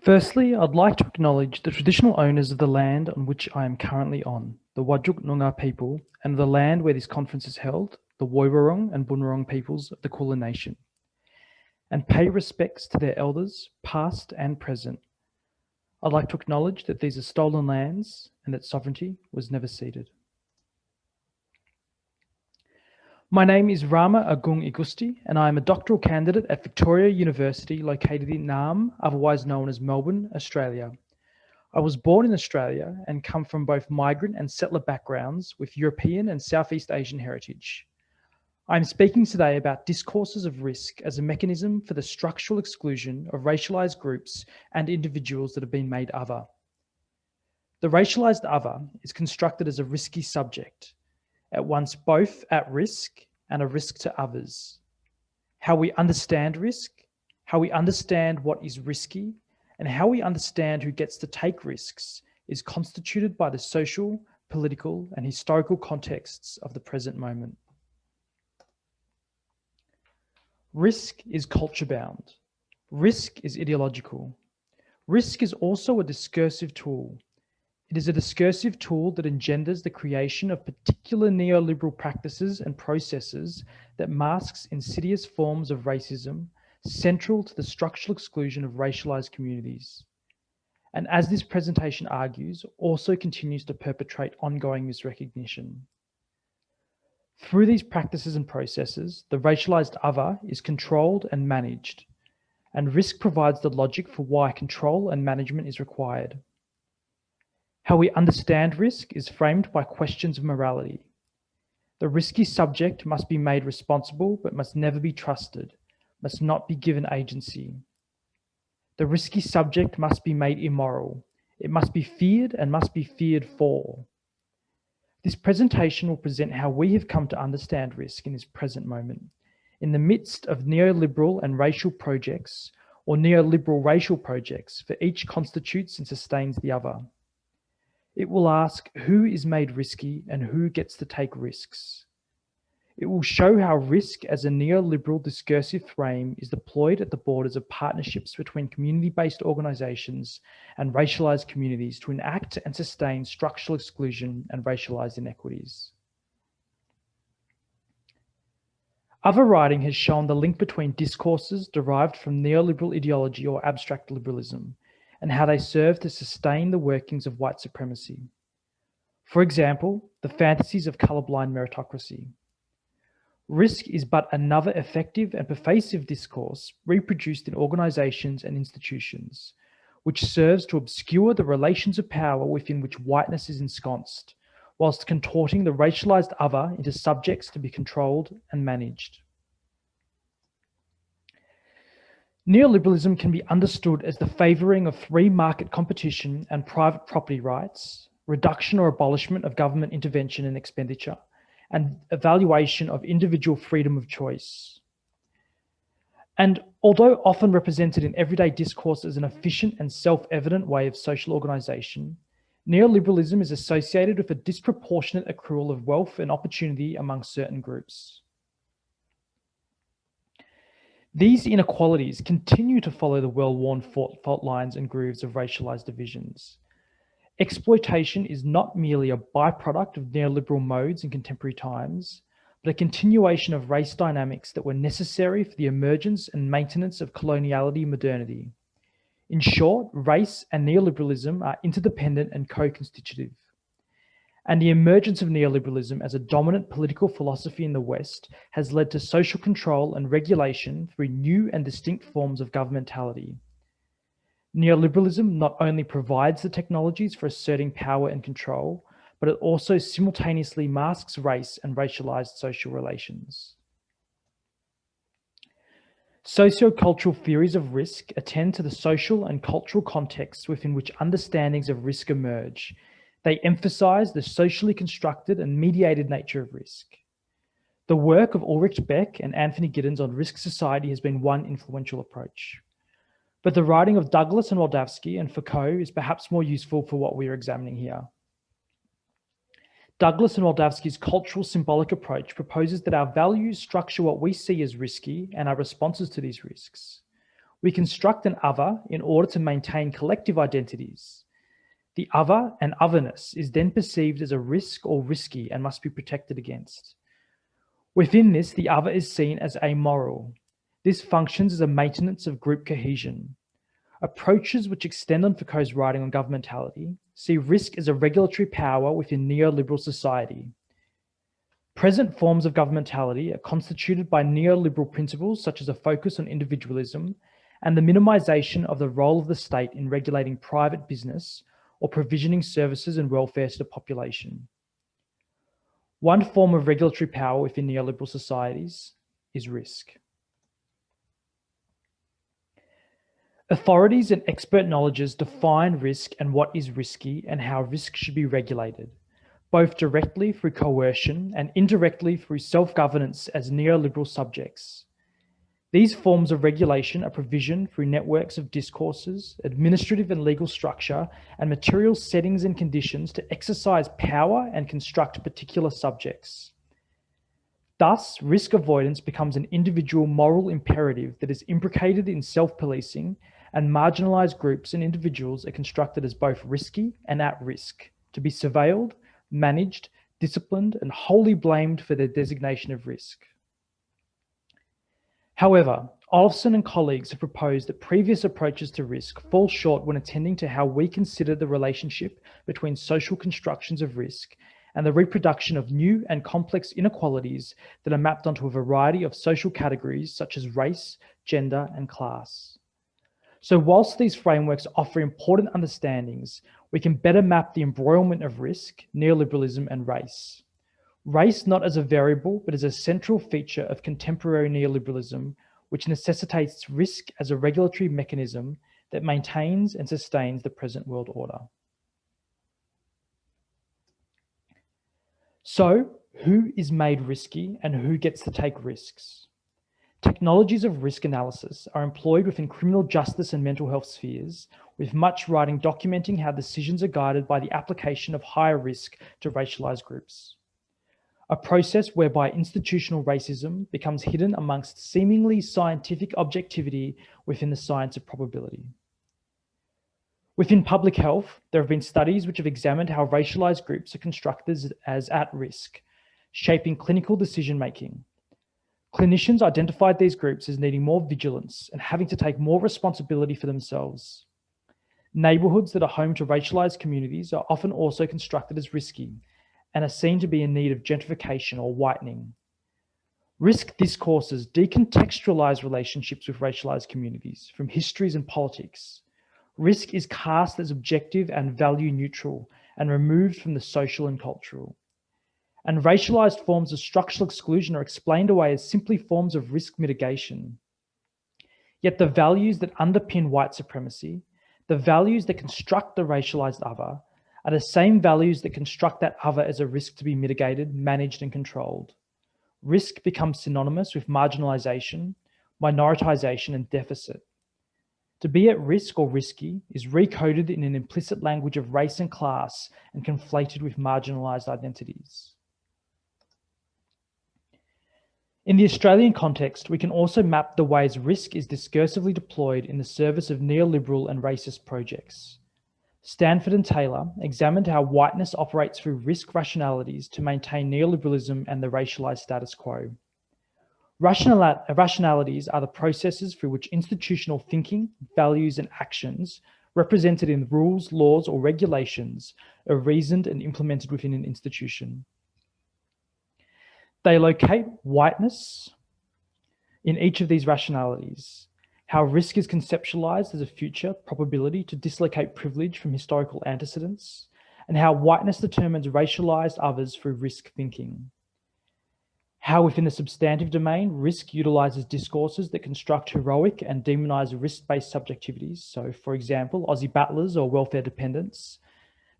Firstly, I'd like to acknowledge the traditional owners of the land on which I am currently on, the Whadjuk Noongar people, and the land where this conference is held, the Woiwurrung and Bunurong peoples of the Kulin Nation, and pay respects to their elders, past and present. I'd like to acknowledge that these are stolen lands and that sovereignty was never ceded. My name is Rama Agung Igusti, and I am a doctoral candidate at Victoria University, located in Naarm, otherwise known as Melbourne, Australia. I was born in Australia and come from both migrant and settler backgrounds with European and Southeast Asian heritage. I'm speaking today about discourses of risk as a mechanism for the structural exclusion of racialized groups and individuals that have been made other. The racialized other is constructed as a risky subject, at once both at risk and a risk to others. How we understand risk, how we understand what is risky, and how we understand who gets to take risks is constituted by the social, political, and historical contexts of the present moment. Risk is culture bound. Risk is ideological. Risk is also a discursive tool it is a discursive tool that engenders the creation of particular neoliberal practices and processes that masks insidious forms of racism central to the structural exclusion of racialized communities. And as this presentation argues, also continues to perpetrate ongoing misrecognition. Through these practices and processes, the racialized other is controlled and managed, and risk provides the logic for why control and management is required. How we understand risk is framed by questions of morality. The risky subject must be made responsible, but must never be trusted, must not be given agency. The risky subject must be made immoral. It must be feared and must be feared for. This presentation will present how we have come to understand risk in this present moment. In the midst of neoliberal and racial projects, or neoliberal racial projects, for each constitutes and sustains the other. It will ask who is made risky and who gets to take risks. It will show how risk as a neoliberal discursive frame is deployed at the borders of partnerships between community-based organisations and racialised communities to enact and sustain structural exclusion and racialised inequities. Other writing has shown the link between discourses derived from neoliberal ideology or abstract liberalism and how they serve to sustain the workings of white supremacy. For example, the fantasies of colorblind meritocracy. Risk is but another effective and pervasive discourse reproduced in organizations and institutions, which serves to obscure the relations of power within which whiteness is ensconced, whilst contorting the racialized other into subjects to be controlled and managed. Neoliberalism can be understood as the favouring of free market competition and private property rights, reduction or abolishment of government intervention and expenditure, and evaluation of individual freedom of choice. And although often represented in everyday discourse as an efficient and self-evident way of social organisation, neoliberalism is associated with a disproportionate accrual of wealth and opportunity among certain groups. These inequalities continue to follow the well-worn fault lines and grooves of racialized divisions. Exploitation is not merely a byproduct of neoliberal modes in contemporary times, but a continuation of race dynamics that were necessary for the emergence and maintenance of coloniality modernity. In short, race and neoliberalism are interdependent and co-constitutive and the emergence of neoliberalism as a dominant political philosophy in the West has led to social control and regulation through new and distinct forms of governmentality. Neoliberalism not only provides the technologies for asserting power and control, but it also simultaneously masks race and racialized social relations. Sociocultural theories of risk attend to the social and cultural contexts within which understandings of risk emerge they emphasize the socially constructed and mediated nature of risk. The work of Ulrich Beck and Anthony Giddens on risk society has been one influential approach. But the writing of Douglas and Wildavsky and Foucault is perhaps more useful for what we are examining here. Douglas and Wildavsky's cultural symbolic approach proposes that our values structure what we see as risky and our responses to these risks. We construct an other in order to maintain collective identities. The other and otherness is then perceived as a risk or risky and must be protected against. Within this, the other is seen as amoral. This functions as a maintenance of group cohesion. Approaches which extend on Foucault's writing on governmentality see risk as a regulatory power within neoliberal society. Present forms of governmentality are constituted by neoliberal principles such as a focus on individualism and the minimization of the role of the state in regulating private business or provisioning services and welfare to the population. One form of regulatory power within neoliberal societies is risk. Authorities and expert knowledges define risk and what is risky and how risk should be regulated, both directly through coercion and indirectly through self-governance as neoliberal subjects. These forms of regulation are provisioned through networks of discourses, administrative and legal structure, and material settings and conditions to exercise power and construct particular subjects. Thus, risk avoidance becomes an individual moral imperative that is imbricated in self-policing and marginalized groups and individuals are constructed as both risky and at risk, to be surveilled, managed, disciplined, and wholly blamed for their designation of risk. However, Olofsson and colleagues have proposed that previous approaches to risk fall short when attending to how we consider the relationship between social constructions of risk and the reproduction of new and complex inequalities that are mapped onto a variety of social categories such as race, gender, and class. So whilst these frameworks offer important understandings, we can better map the embroilment of risk, neoliberalism, and race. Race not as a variable, but as a central feature of contemporary neoliberalism, which necessitates risk as a regulatory mechanism that maintains and sustains the present world order. So who is made risky and who gets to take risks? Technologies of risk analysis are employed within criminal justice and mental health spheres, with much writing documenting how decisions are guided by the application of higher risk to racialized groups a process whereby institutional racism becomes hidden amongst seemingly scientific objectivity within the science of probability. Within public health, there have been studies which have examined how racialized groups are constructed as at risk, shaping clinical decision-making. Clinicians identified these groups as needing more vigilance and having to take more responsibility for themselves. Neighborhoods that are home to racialized communities are often also constructed as risky and are seen to be in need of gentrification or whitening. Risk discourses decontextualize relationships with racialized communities from histories and politics. Risk is cast as objective and value neutral and removed from the social and cultural. And racialized forms of structural exclusion are explained away as simply forms of risk mitigation. Yet the values that underpin white supremacy, the values that construct the racialized other, are the same values that construct that other as a risk to be mitigated, managed and controlled. Risk becomes synonymous with marginalization, minoritization and deficit. To be at risk or risky is recoded in an implicit language of race and class and conflated with marginalized identities. In the Australian context, we can also map the ways risk is discursively deployed in the service of neoliberal and racist projects. Stanford and Taylor examined how whiteness operates through risk rationalities to maintain neoliberalism and the racialized status quo. rationalities are the processes through which institutional thinking, values, and actions represented in rules, laws, or regulations are reasoned and implemented within an institution. They locate whiteness in each of these rationalities how risk is conceptualized as a future probability to dislocate privilege from historical antecedents, and how whiteness determines racialized others through risk thinking. How within the substantive domain, risk utilizes discourses that construct heroic and demonize risk-based subjectivities. So for example, Aussie battlers or welfare dependents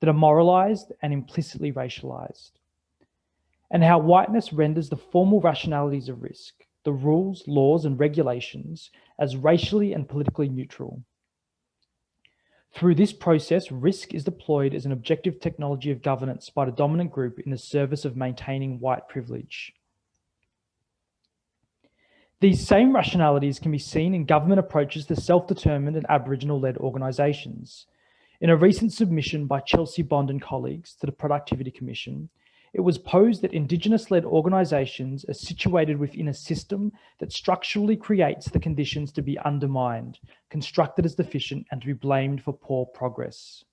that are moralized and implicitly racialized. And how whiteness renders the formal rationalities of risk, the rules, laws, and regulations as racially and politically neutral. Through this process, risk is deployed as an objective technology of governance by the dominant group in the service of maintaining white privilege. These same rationalities can be seen in government approaches to self-determined and Aboriginal-led organisations. In a recent submission by Chelsea Bond and colleagues to the Productivity Commission, it was posed that Indigenous-led organisations are situated within a system that structurally creates the conditions to be undermined, constructed as deficient and to be blamed for poor progress.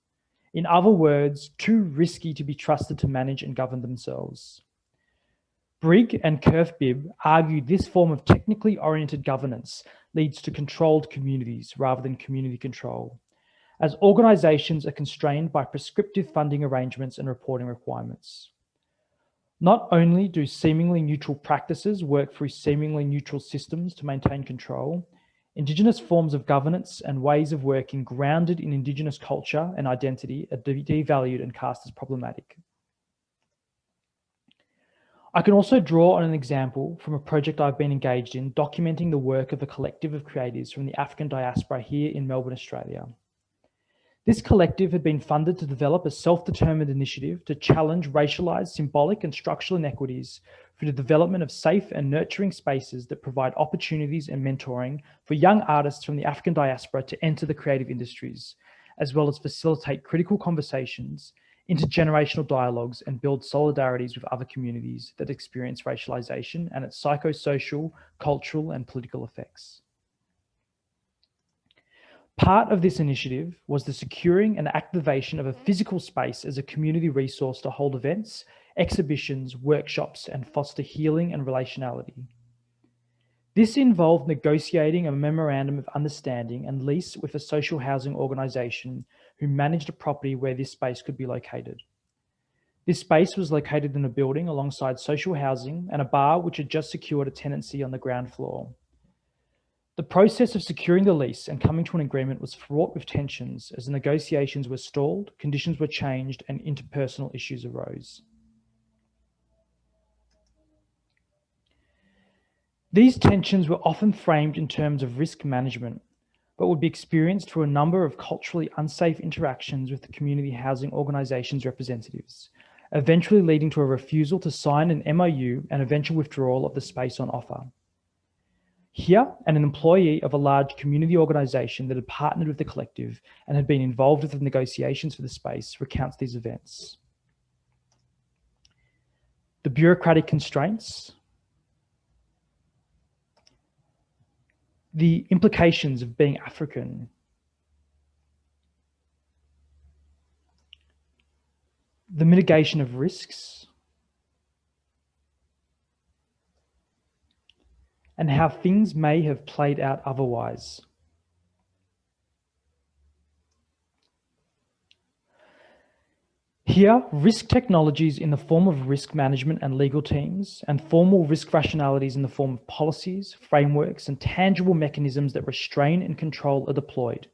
In other words, too risky to be trusted to manage and govern themselves. Brigg and Curth-Bibb argue this form of technically oriented governance leads to controlled communities rather than community control, as organisations are constrained by prescriptive funding arrangements and reporting requirements. Not only do seemingly neutral practices work through seemingly neutral systems to maintain control, Indigenous forms of governance and ways of working grounded in Indigenous culture and identity are devalued and cast as problematic. I can also draw on an example from a project I've been engaged in documenting the work of a collective of creatives from the African diaspora here in Melbourne, Australia. This collective had been funded to develop a self-determined initiative to challenge racialized, symbolic and structural inequities through the development of safe and nurturing spaces that provide opportunities and mentoring for young artists from the African diaspora to enter the creative industries, as well as facilitate critical conversations, intergenerational dialogues and build solidarities with other communities that experience racialization and its psychosocial, cultural and political effects. Part of this initiative was the securing and activation of a mm-hmm. physical space as a community resource to hold events, exhibitions, workshops, and foster healing and relationality. This involved negotiating a memorandum of understanding and lease with a social housing organisation who managed a property where this space could be located. This space was located in a building alongside social housing and a bar which had just secured a tenancy on the ground floor. The process of securing the lease and coming to an agreement was fraught with tensions as the negotiations were stalled, conditions were changed and interpersonal issues arose. These tensions were often framed in terms of risk management, but would be experienced through a number of culturally unsafe interactions with the community housing organisation's representatives, eventually leading to a refusal to sign an MOU and eventual withdrawal of the space on offer. Here, an employee of a large community organisation that had partnered with the collective and had been involved with the negotiations for the space recounts these events. The bureaucratic constraints, the implications of being African, the mitigation of risks, and how things may have played out otherwise. Here, risk technologies in the form of risk management and legal teams, and formal risk rationalities in the form of policies, frameworks, and tangible mechanisms that restrain and control are deployed.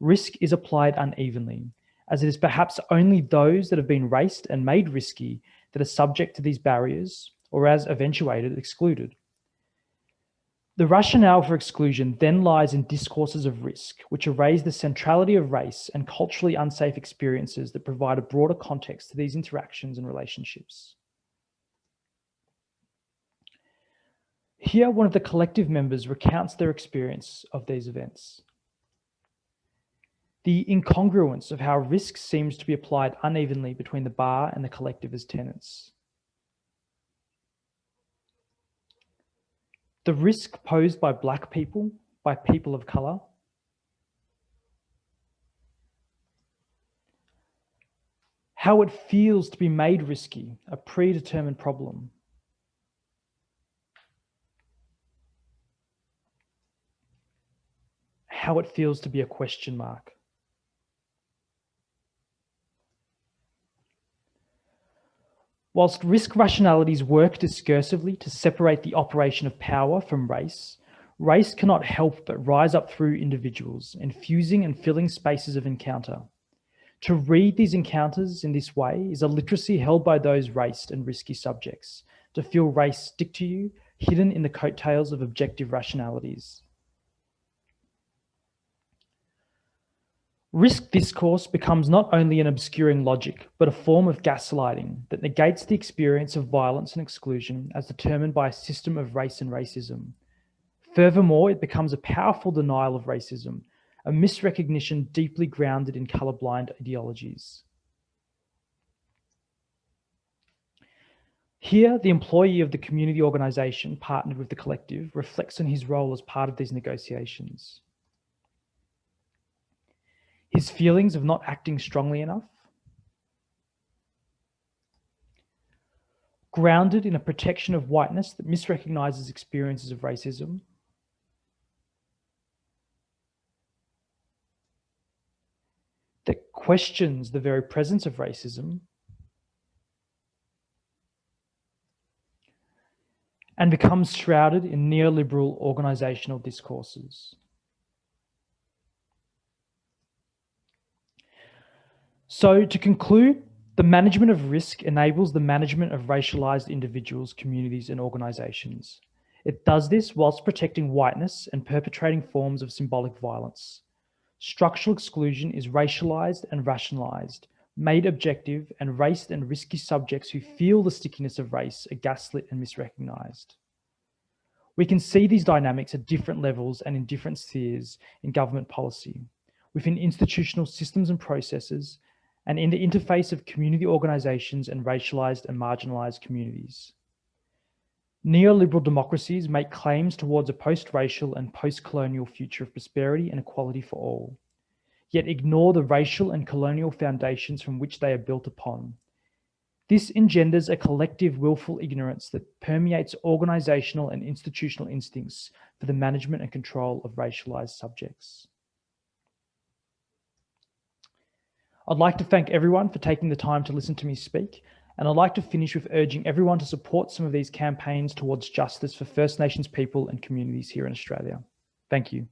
Risk is applied unevenly, as it is perhaps only those that have been raced and made risky that are subject to these barriers, or as eventuated, excluded. The rationale for exclusion then lies in discourses of risk, which erase the centrality of race and culturally unsafe experiences that provide a broader context to these interactions and relationships. Here, one of the collective members recounts their experience of these events. The incongruence of how risk seems to be applied unevenly between the bar and the collective as tenants. The risk posed by black people, by people of color, how it feels to be made risky, a predetermined problem. How it feels to be a question mark. Whilst risk rationalities work discursively to separate the operation of power from race, race cannot help but rise up through individuals, infusing and filling spaces of encounter. To read these encounters in this way is a literacy held by those raced and risky subjects, to feel race stick to you, hidden in the coattails of objective rationalities. Risk discourse becomes not only an obscuring logic, but a form of gaslighting that negates the experience of violence and exclusion as determined by a system of race and racism. Furthermore, it becomes a powerful denial of racism, a misrecognition deeply grounded in colorblind ideologies. Here, the employee of the community organisation partnered with the collective reflects on his role as part of these negotiations. His feelings of not acting strongly enough, grounded in a protection of whiteness that misrecognizes experiences of racism, that questions the very presence of racism. And becomes shrouded in neoliberal organizational discourses. So to conclude, the management of risk enables the management of racialized individuals, communities and organizations. It does this whilst protecting whiteness and perpetrating forms of symbolic violence. Structural exclusion is racialized and rationalized, made objective and raced and risky subjects who feel the stickiness of race are gaslit and misrecognized. We can see these dynamics at different levels and in different spheres in government policy, within institutional systems and processes, and in the interface of community organizations and racialized and marginalized communities. Neoliberal democracies make claims towards a post-racial and post-colonial future of prosperity and equality for all, yet ignore the racial and colonial foundations from which they are built upon. This engenders a collective willful ignorance that permeates organizational and institutional instincts for the management and control of racialized subjects. I'd like to thank everyone for taking the time to listen to me speak, and I'd like to finish with urging everyone to support some of these campaigns towards justice for First Nations people and communities here in Australia. Thank you.